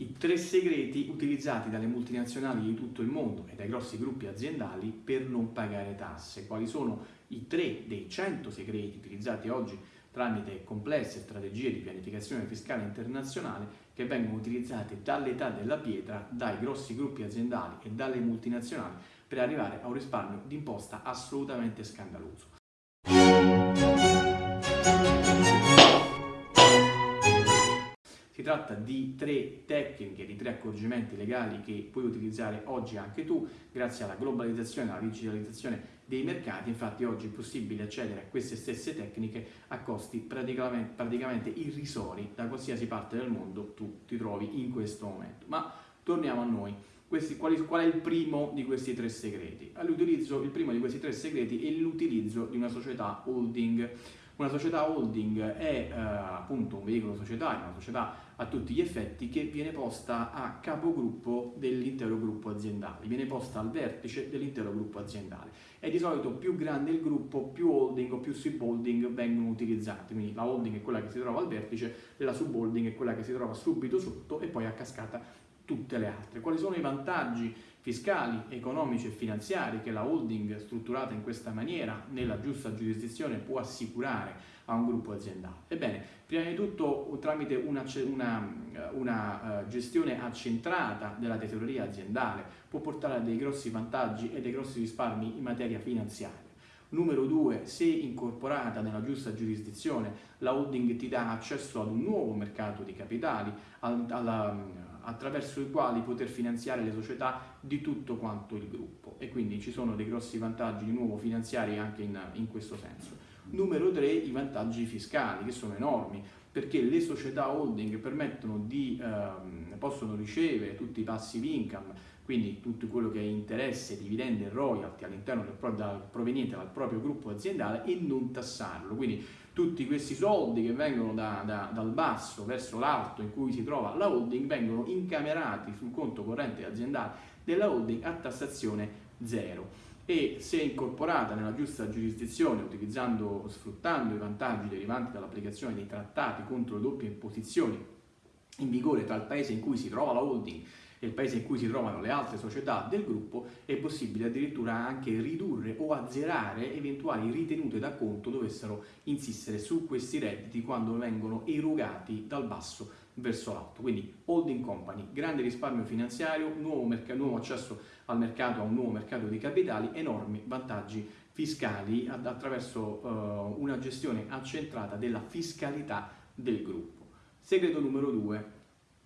i tre segreti utilizzati dalle multinazionali di tutto il mondo e dai grossi gruppi aziendali per non pagare tasse. Quali sono i tre dei cento segreti utilizzati oggi tramite complesse strategie di pianificazione fiscale internazionale che vengono utilizzate dall'età della pietra, dai grossi gruppi aziendali e dalle multinazionali per arrivare a un risparmio d'imposta assolutamente scandaloso. Si tratta di tre tecniche, di tre accorgimenti legali che puoi utilizzare oggi anche tu grazie alla globalizzazione alla digitalizzazione dei mercati. Infatti oggi è possibile accedere a queste stesse tecniche a costi praticamente, praticamente irrisori da qualsiasi parte del mondo tu ti trovi in questo momento. Ma torniamo a noi. Questi, qual, è, qual, è, il primo di questi tre segreti? il primo di questi tre segreti è l'utilizzo di una società holding. Una società holding è eh, appunto un veicolo societario, una società a tutti gli effetti che viene posta a capogruppo dell'intero gruppo aziendale, viene posta al vertice dell'intero gruppo aziendale e di solito più grande il gruppo, più holding o più subholding vengono utilizzati, quindi la holding è quella che si trova al vertice la subholding è quella che si trova subito sotto e poi a cascata tutte le altre. Quali sono i vantaggi fiscali, economici e finanziari che la holding strutturata in questa maniera nella giusta giurisdizione può assicurare a un gruppo aziendale? Ebbene, prima di tutto tramite una, una, una uh, gestione accentrata della tesoreria aziendale può portare a dei grossi vantaggi e dei grossi risparmi in materia finanziaria. Numero due, se incorporata nella giusta giurisdizione, la holding ti dà accesso ad un nuovo mercato di capitali, alla, attraverso i quali poter finanziare le società di tutto quanto il gruppo e quindi ci sono dei grossi vantaggi di nuovo finanziari anche in, in questo senso. Numero 3 i vantaggi fiscali che sono enormi perché le società holding permettono di, ehm, possono ricevere tutti i passive income, quindi tutto quello che è interesse, dividendi e royalty all'interno del, proveniente proprio gruppo aziendale e non tassarlo. Quindi tutti questi soldi che vengono da, da, dal basso verso l'alto in cui si trova la holding vengono incamerati sul conto corrente aziendale della holding a tassazione zero. E se incorporata nella giusta giurisdizione utilizzando, sfruttando i vantaggi derivanti dall'applicazione dei trattati contro le doppie imposizioni in vigore tra il paese in cui si trova la holding il paese in cui si trovano le altre società del gruppo, è possibile addirittura anche ridurre o azzerare eventuali ritenute da conto dovessero insistere su questi redditi quando vengono erogati dal basso verso l'alto. Quindi holding company, grande risparmio finanziario, nuovo, nuovo accesso al mercato, a un nuovo mercato di capitali, enormi vantaggi fiscali attraverso uh, una gestione accentrata della fiscalità del gruppo. Segreto numero due,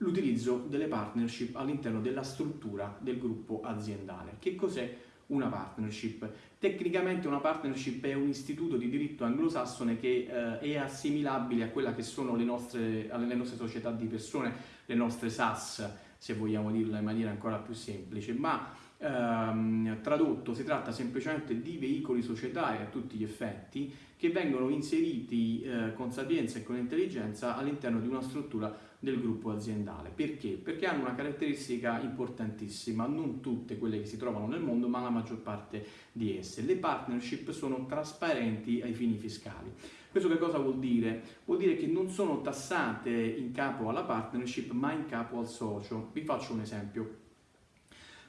l'utilizzo delle partnership all'interno della struttura del gruppo aziendale. Che cos'è una partnership? Tecnicamente una partnership è un istituto di diritto anglosassone che eh, è assimilabile a quella che sono le nostre, le nostre società di persone, le nostre SAS, se vogliamo dirla in maniera ancora più semplice, ma ehm, tradotto si tratta semplicemente di veicoli societari a tutti gli effetti che vengono inseriti eh, con sapienza e con intelligenza all'interno di una struttura del gruppo aziendale. Perché? Perché hanno una caratteristica importantissima, non tutte quelle che si trovano nel mondo, ma la maggior parte di esse. Le partnership sono trasparenti ai fini fiscali. Questo che cosa vuol dire? Vuol dire che non sono tassate in capo alla partnership, ma in capo al socio. Vi faccio un esempio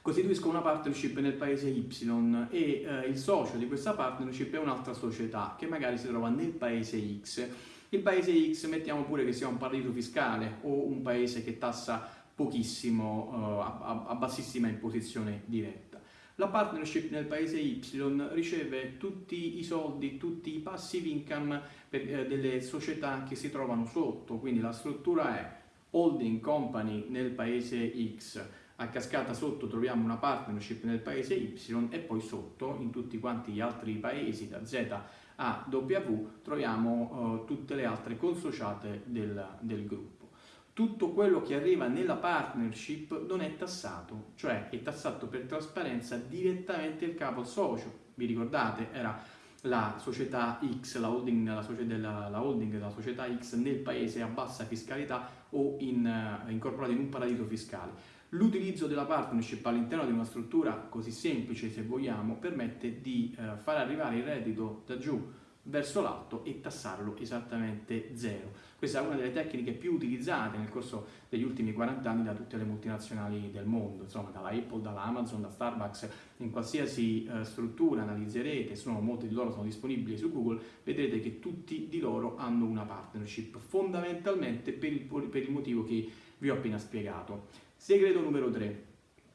costituiscono una partnership nel paese Y e eh, il socio di questa partnership è un'altra società che magari si trova nel paese X. Il paese X mettiamo pure che sia un paradiso fiscale o un paese che tassa pochissimo, eh, a, a bassissima imposizione diretta. La partnership nel paese Y riceve tutti i soldi, tutti i passive income per, eh, delle società che si trovano sotto, quindi la struttura è holding company nel paese X, a cascata sotto troviamo una partnership nel paese Y e poi sotto in tutti quanti gli altri paesi da Z a W troviamo uh, tutte le altre consociate del, del gruppo. Tutto quello che arriva nella partnership non è tassato, cioè è tassato per trasparenza direttamente il capo socio. Vi ricordate? Era la società X, la holding, la, della, la holding della società X nel paese a bassa fiscalità o in, uh, incorporata in un paradiso fiscale. L'utilizzo della partnership all'interno di una struttura così semplice, se vogliamo, permette di eh, far arrivare il reddito da giù verso l'alto e tassarlo esattamente zero. Questa è una delle tecniche più utilizzate nel corso degli ultimi 40 anni da tutte le multinazionali del mondo, insomma dalla Apple, dalla Amazon, da Starbucks, in qualsiasi eh, struttura analizzerete, sono, molte di loro sono disponibili su Google, vedrete che tutti di loro hanno una partnership, fondamentalmente per il, per il motivo che vi ho appena spiegato. Segreto numero 3,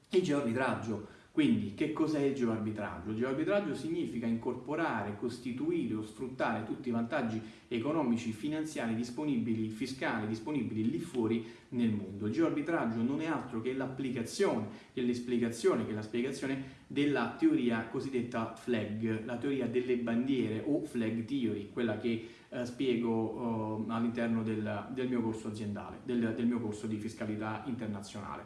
il geoarbitraggio. Quindi che cos'è il geoarbitraggio? Il geoarbitraggio significa incorporare, costituire o sfruttare tutti i vantaggi economici, finanziari disponibili, fiscali disponibili lì fuori nel mondo. Il geoarbitraggio non è altro che l'applicazione, che l'esplicazione, che la spiegazione della teoria cosiddetta flag, la teoria delle bandiere o flag theory, quella che eh, spiego eh, all'interno del, del, mio corso aziendale, del, del mio corso di fiscalità internazionale.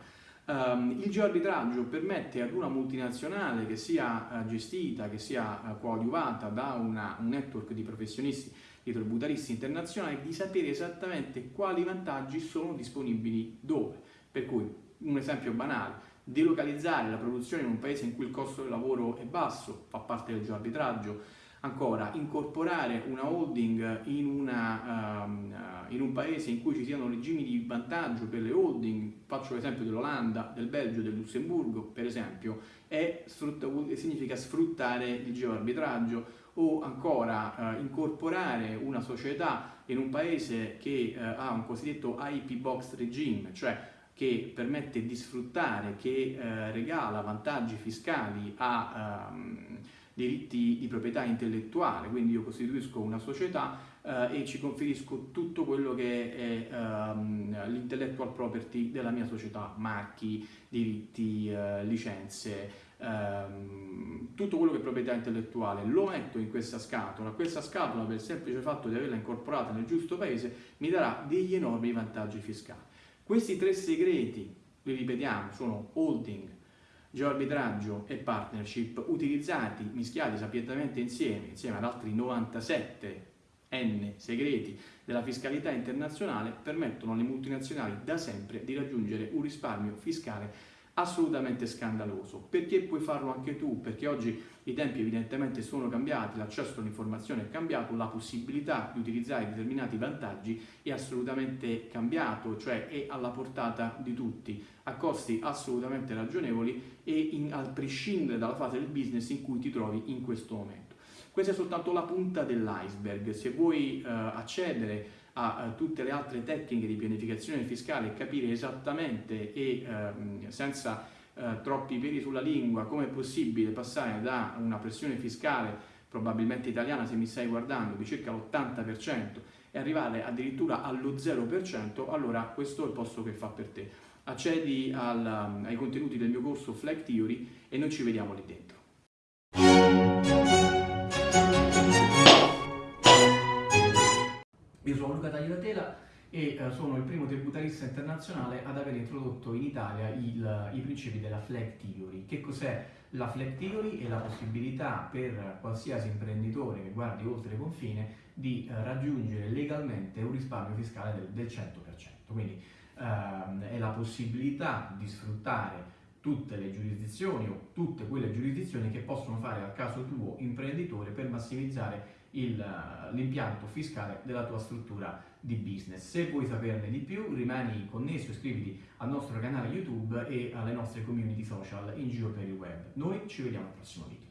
Um, il geoarbitraggio permette ad una multinazionale che sia uh, gestita, che sia uh, coadiuvata da una, un network di professionisti, di tributaristi internazionali, di sapere esattamente quali vantaggi sono disponibili dove. Per cui, un esempio banale, delocalizzare la produzione in un paese in cui il costo del lavoro è basso, fa parte del geoarbitraggio, Ancora, incorporare una holding in, una, um, in, un paese in cui ci siano regimi di vantaggio per le holding, faccio l'esempio dell'Olanda, del Belgio, del Lussemburgo per esempio, sfrutta, significa sfruttare il geoarbitraggio o ancora uh, incorporare una società in un paese che uh, ha un cosiddetto IP box regime, cioè che permette di sfruttare, che uh, regala vantaggi fiscali a... Um, diritti di proprietà intellettuale, quindi io costituisco una società eh, e ci conferisco tutto quello che è ehm, l'intellectual property della mia società, marchi, diritti, eh, licenze, ehm, tutto quello che è proprietà intellettuale, lo metto in questa scatola, questa scatola per il semplice fatto di averla incorporata nel giusto paese mi darà degli enormi vantaggi fiscali. Questi tre segreti, li ripetiamo, sono holding, geoarbitraggio e partnership utilizzati, mischiati sapientemente insieme, insieme ad altri 97 N segreti della fiscalità internazionale, permettono alle multinazionali da sempre di raggiungere un risparmio fiscale assolutamente scandaloso. Perché puoi farlo anche tu? Perché oggi i tempi evidentemente sono cambiati, l'accesso all'informazione è cambiato, la possibilità di utilizzare determinati vantaggi è assolutamente cambiato, cioè è alla portata di tutti, a costi assolutamente ragionevoli e in, a prescindere dalla fase del business in cui ti trovi in questo momento. Questa è soltanto la punta dell'iceberg, se vuoi eh, accedere a, a tutte le altre tecniche di pianificazione fiscale e capire esattamente e ehm, senza eh, troppi peli sulla lingua come è possibile passare da una pressione fiscale probabilmente italiana se mi stai guardando di circa l'80% e arrivare addirittura allo 0%, allora questo è il posto che fa per te. Accedi al, ai contenuti del mio corso Flag Theory e noi ci vediamo lì dentro. Io sono Luca Tagliatela e eh, sono il primo tributarista internazionale ad aver introdotto in Italia il, i principi della flag theory. Che cos'è la flag theory? È la possibilità per qualsiasi imprenditore che guardi oltre confine di eh, raggiungere legalmente un risparmio fiscale del, del 100%. Quindi ehm, è la possibilità di sfruttare tutte le giurisdizioni o tutte quelle giurisdizioni che possono fare al caso tuo imprenditore per massimizzare l'impianto fiscale della tua struttura di business. Se vuoi saperne di più rimani connesso, iscriviti al nostro canale YouTube e alle nostre community social in giro per il web. Noi ci vediamo al prossimo video.